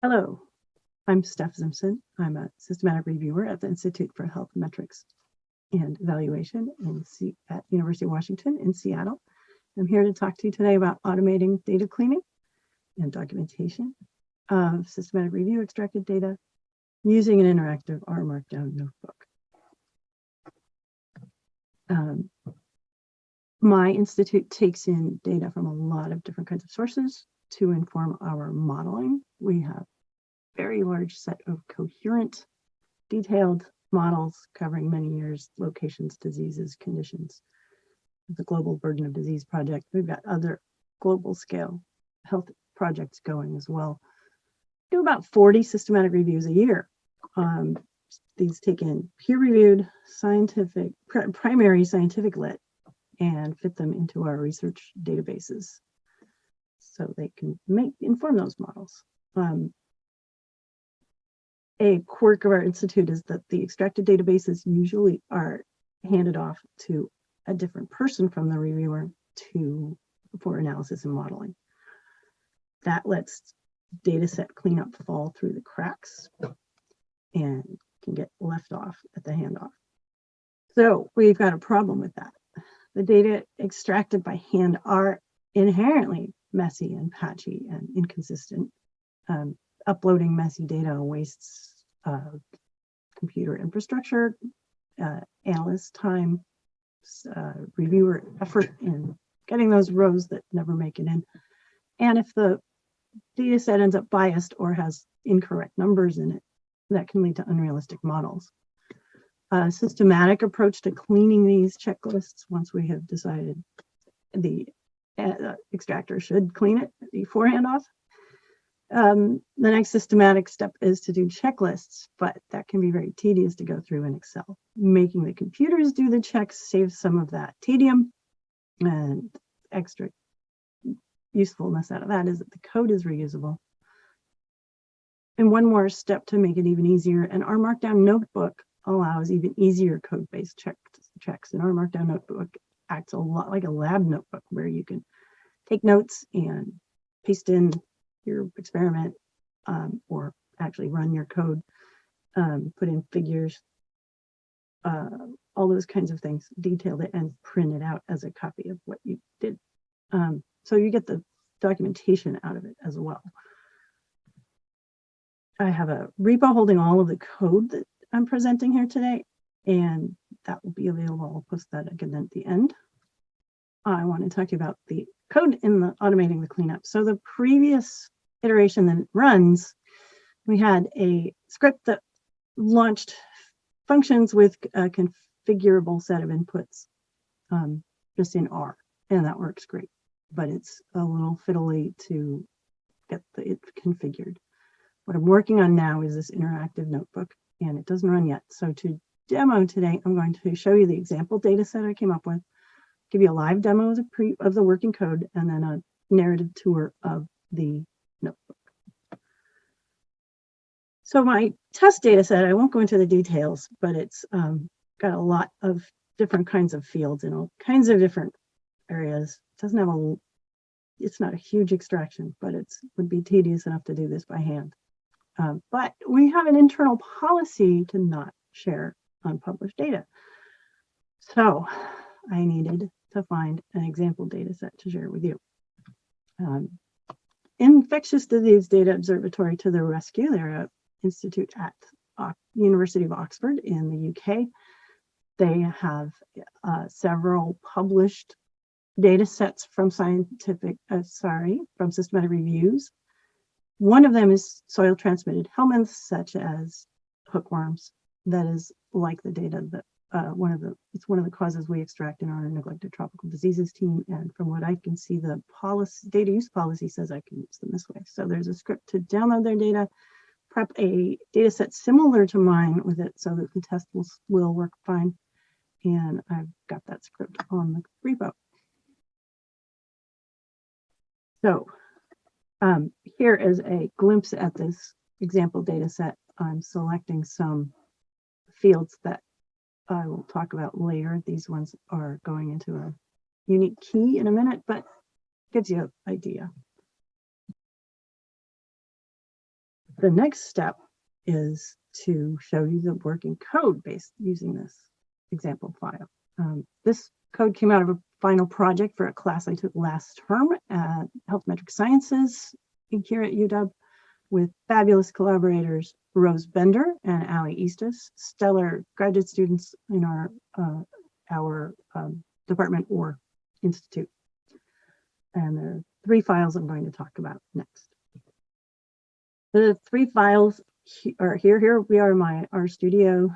Hello, I'm Steph Simpson. I'm a systematic reviewer at the Institute for Health Metrics and Evaluation at University of Washington in Seattle. I'm here to talk to you today about automating data cleaning and documentation of systematic review extracted data using an interactive R Markdown notebook. Um, my institute takes in data from a lot of different kinds of sources to inform our modeling. We have very large set of coherent, detailed models covering many years, locations, diseases, conditions. The Global Burden of Disease Project. We've got other global scale health projects going as well. Do about 40 systematic reviews a year. Um, these take in peer-reviewed scientific, primary scientific lit and fit them into our research databases so they can make inform those models. Um, a quirk of our institute is that the extracted databases usually are handed off to a different person from the reviewer to for analysis and modeling. That lets data set cleanup fall through the cracks and can get left off at the handoff. So we've got a problem with that. The data extracted by hand are inherently messy and patchy and inconsistent. Um, uploading messy data wastes uh, computer infrastructure, uh, analyst time, uh, reviewer effort in getting those rows that never make it in. And if the data set ends up biased or has incorrect numbers in it, that can lead to unrealistic models. A systematic approach to cleaning these checklists once we have decided the uh, extractor should clean it before handoff. Um, the next systematic step is to do checklists, but that can be very tedious to go through in Excel. Making the computers do the checks saves some of that tedium and extra usefulness out of that is that the code is reusable. And one more step to make it even easier, and R Markdown Notebook allows even easier code-based check, checks. in R Markdown Notebook acts a lot like a lab notebook where you can take notes and paste in your experiment um, or actually run your code, um, put in figures, uh, all those kinds of things, detail it and print it out as a copy of what you did. Um, so you get the documentation out of it as well. I have a repo holding all of the code that I'm presenting here today, and that will be available. I'll post that again at the end. I want to talk to you about the code in the automating the cleanup. So the previous iteration that runs, we had a script that launched functions with a configurable set of inputs um, just in R, and that works great. But it's a little fiddly to get the, it configured. What I'm working on now is this interactive notebook, and it doesn't run yet. So to demo today, I'm going to show you the example data set I came up with, give you a live demo of the, pre, of the working code, and then a narrative tour of the notebook. So my test data set, I won't go into the details, but it's um, got a lot of different kinds of fields in all kinds of different areas. It doesn't have a, it's not a huge extraction, but it's would be tedious enough to do this by hand. Um, but we have an internal policy to not share unpublished data. So I needed to find an example data set to share with you. Um, Infectious Disease Data Observatory to the rescue. They're an institute at University of Oxford in the UK. They have uh, several published data sets from scientific, uh, sorry, from systematic reviews. One of them is soil transmitted helminths, such as hookworms. That is like the data that uh, one of the, it's one of the causes we extract in our neglected tropical diseases team. And from what I can see, the policy, data use policy says I can use them this way. So there's a script to download their data, prep a data set similar to mine with it so that the test will, will work fine. And I've got that script on the repo. So um, here is a glimpse at this example data set. I'm selecting some fields that I will talk about later. These ones are going into a unique key in a minute, but gives you an idea. the next step is to show you the working code based using this example file. Um, this code came out of a final project for a class I took last term at Health Metrics Sciences here at UW with fabulous collaborators, Rose Bender and Ali Eastus, stellar graduate students in our, uh, our um, department or institute. And there are three files I'm going to talk about next. The three files are here. Here we are, my R Studio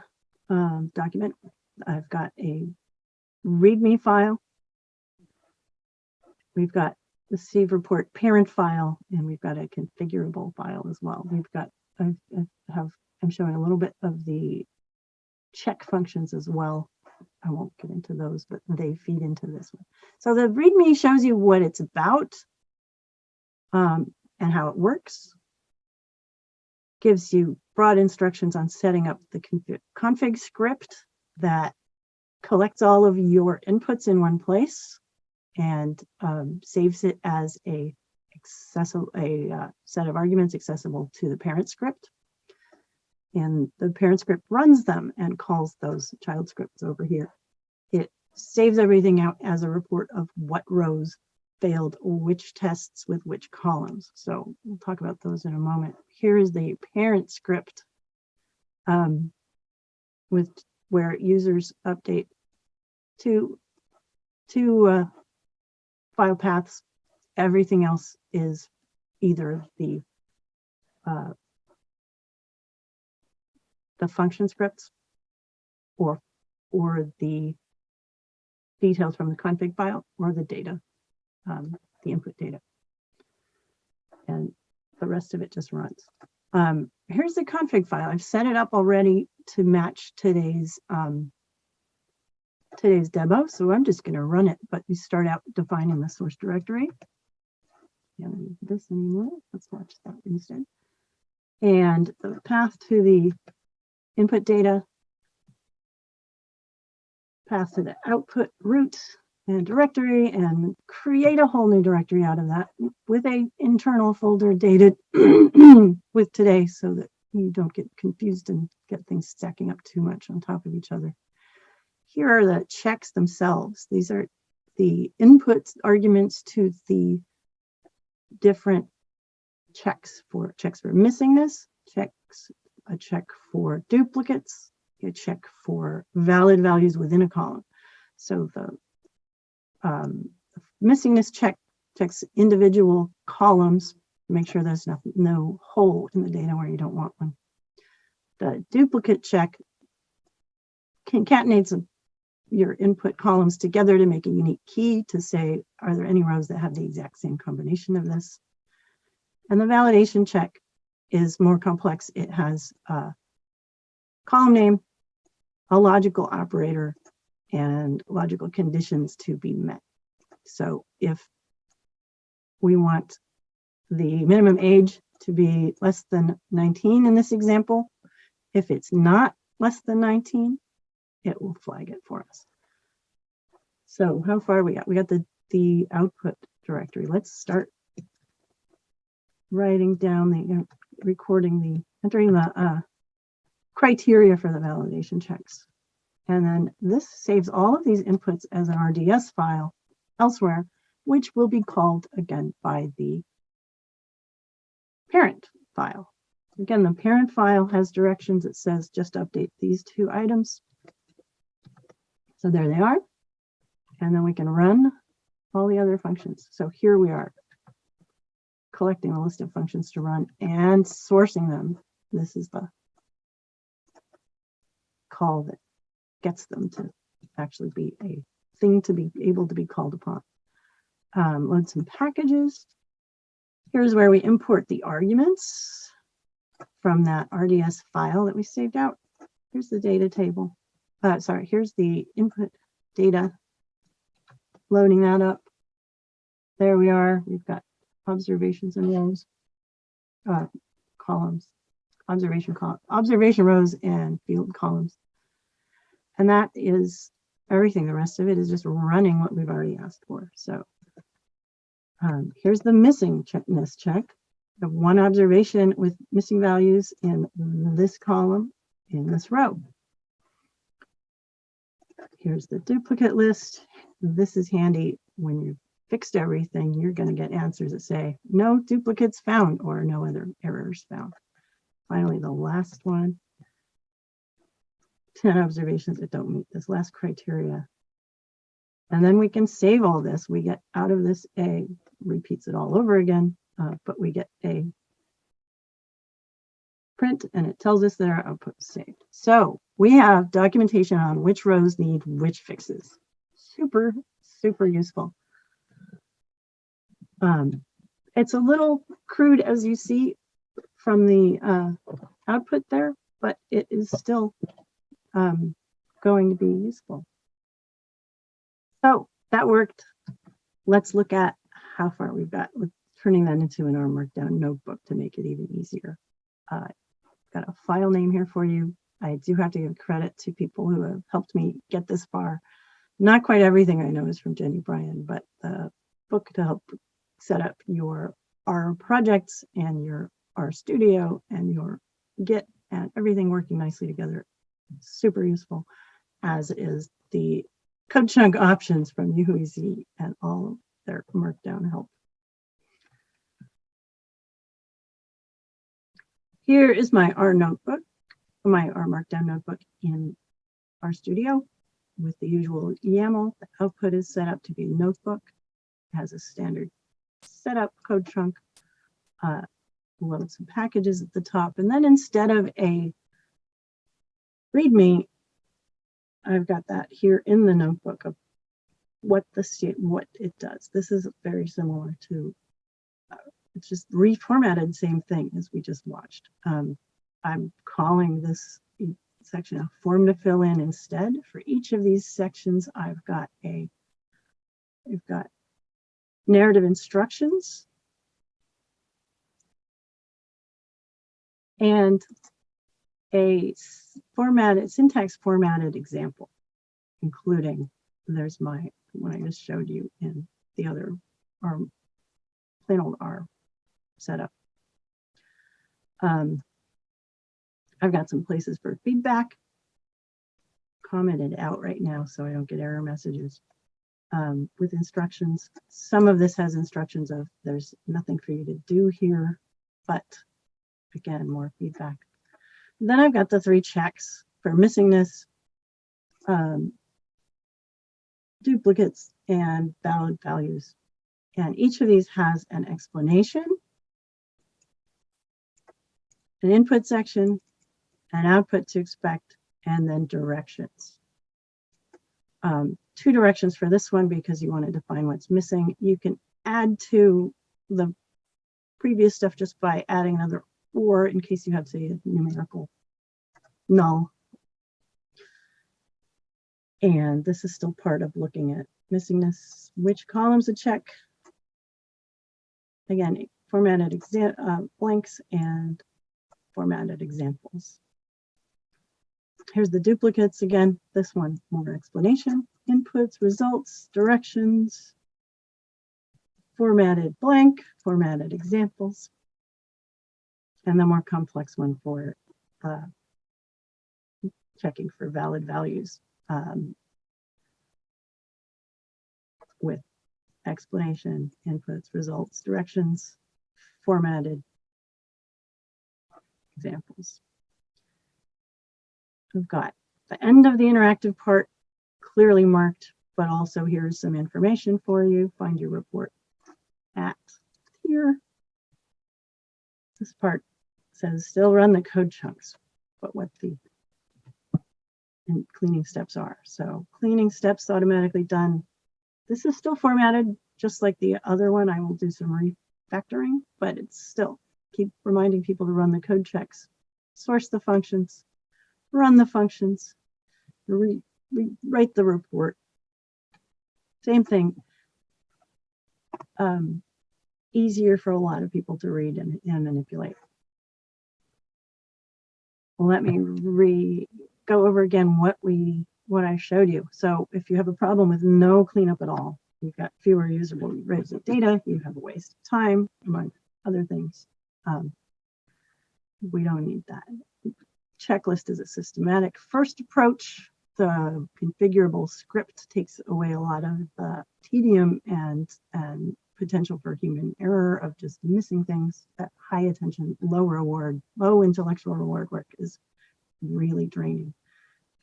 um, document. I've got a README file. We've got the Steve report parent file, and we've got a configurable file as well. We've got, I I have, I'm showing a little bit of the check functions as well. I won't get into those, but they feed into this one. So the README shows you what it's about um, and how it works. Gives you broad instructions on setting up the config, config script that collects all of your inputs in one place and um, saves it as a accessible a uh, set of arguments accessible to the parent script. And the parent script runs them and calls those child scripts over here. It saves everything out as a report of what rows failed which tests with which columns. So we'll talk about those in a moment. Here is the parent script um, with where users update to to uh, file paths. Everything else is either the uh, the function scripts or or the details from the config file or the data, um, the input data. And the rest of it just runs. Um, here's the config file. I've set it up already to match today's um, today's demo. So I'm just going to run it, but you start out defining the source directory. Read this anymore. Let's watch that instead. And the path to the input data, path to the output root and directory and create a whole new directory out of that with a internal folder dated with today so that you don't get confused and get things stacking up too much on top of each other. Here are the checks themselves. These are the inputs arguments to the different checks for checks for missingness, checks, a check for duplicates, a check for valid values within a column. So the um, missingness check checks individual columns make sure there's no, no hole in the data where you don't want one. The duplicate check concatenates a, your input columns together to make a unique key to say, are there any rows that have the exact same combination of this? And the validation check is more complex. It has a column name, a logical operator, and logical conditions to be met. So if we want the minimum age to be less than 19 in this example, if it's not less than 19, it will flag it for us. So how far we got? We got the, the output directory. Let's start writing down the, know, recording the, entering the uh, criteria for the validation checks. And then this saves all of these inputs as an RDS file elsewhere, which will be called again by the parent file. Again, the parent file has directions. It says just update these two items. So there they are. And then we can run all the other functions. So here we are collecting a list of functions to run and sourcing them. This is the call that gets them to actually be a thing to be able to be called upon. Um, load some packages. Here's where we import the arguments from that RDS file that we saved out. Here's the data table. Uh, sorry, here's the input data. Loading that up. There we are. We've got observations and rows, uh, columns, observation column, observation rows and field columns. And that is everything. The rest of it is just running what we've already asked for. So um, here's the missing checkness check. Have one observation with missing values in this column in this row. Here's the duplicate list. This is handy when you've fixed everything, you're going to get answers that say no duplicates found or no other errors found. Finally, the last one, 10 observations that don't meet this last criteria. And then we can save all this. We get out of this A, repeats it all over again, uh, but we get a print and it tells us that our output is saved. So we have documentation on which rows need which fixes. Super, super useful. Um, it's a little crude as you see from the uh, output there, but it is still um, going to be useful. So that worked. Let's look at how far we've got with turning that into an R Markdown notebook to make it even easier. Uh, got a file name here for you. I do have to give credit to people who have helped me get this far. Not quite everything I know is from Jenny Bryan, but the book to help set up your R projects and your R studio and your Git and everything working nicely together. Super useful, as is the code chunk options from Yihui's and all their markdown help. Here is my R notebook, my R Markdown notebook in RStudio with the usual YAML. The output is set up to be a notebook. It has a standard setup code chunk, uh, load some packages at the top. And then instead of a README, I've got that here in the notebook of what the what it does. This is very similar to it's just reformatted same thing as we just watched. Um, I'm calling this section a form to fill in instead. For each of these sections, I've got a, I've got narrative instructions and a formatted syntax formatted example, including there's my one I just showed you in the other or plain old R setup. Um, I've got some places for feedback commented out right now so I don't get error messages um, with instructions. Some of this has instructions of there's nothing for you to do here, but again, more feedback. Then I've got the three checks for missingness, um, duplicates, and valid values. And each of these has an explanation an input section, an output to expect, and then directions. Um, two directions for this one because you want to define what's missing. You can add to the previous stuff just by adding another or in case you have, say, a numerical null. And this is still part of looking at missingness, which columns to check. Again, formatted exam uh, blanks and formatted examples. Here's the duplicates again. This one, more explanation, inputs, results, directions, formatted blank, formatted examples, and the more complex one for uh, checking for valid values um, with explanation, inputs, results, directions, formatted examples. We've got the end of the interactive part clearly marked, but also here's some information for you. Find your report at here. This part says still run the code chunks, but what the and cleaning steps are. So cleaning steps automatically done. This is still formatted just like the other one. I will do some refactoring, but it's still keep reminding people to run the code checks, source the functions, run the functions, re, re, write the report. Same thing. Um, easier for a lot of people to read and, and manipulate. Let me re go over again what we what I showed you. So if you have a problem with no cleanup at all, you've got fewer usable rows of data, you have a waste of time, among other things Um, we don't need that. Checklist is a systematic first approach. The configurable script takes away a lot of the tedium and, and potential for human error of just missing things. That high attention, low reward, low intellectual reward work is really draining.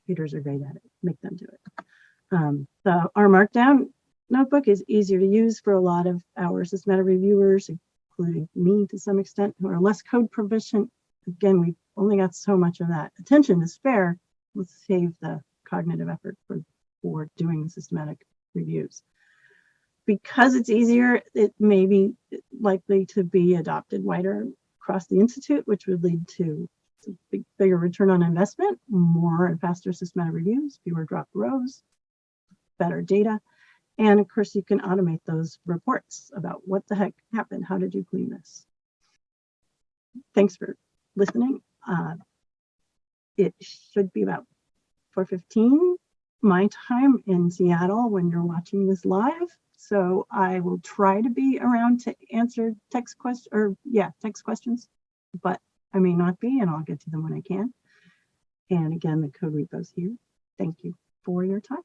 Computers are great at it. Make them do it. Um, the R Markdown notebook is easier to use for a lot of our systematic reviewers, including me to some extent, who are less code proficient. Again, we've only got so much of that attention to spare. Let's save the cognitive effort for, for doing systematic reviews. Because it's easier, it may be likely to be adopted wider across the Institute, which would lead to big, bigger return on investment, more and faster systematic reviews, fewer dropped rows, better data. And of course, you can automate those reports about what the heck happened. How did you clean this? Thanks for listening. Uh, it should be about 4.15 my time in Seattle when you're watching this live. So I will try to be around to answer text questions or yeah, text questions, but I may not be and I'll get to them when I can. And again, the code repo's here. Thank you for your time.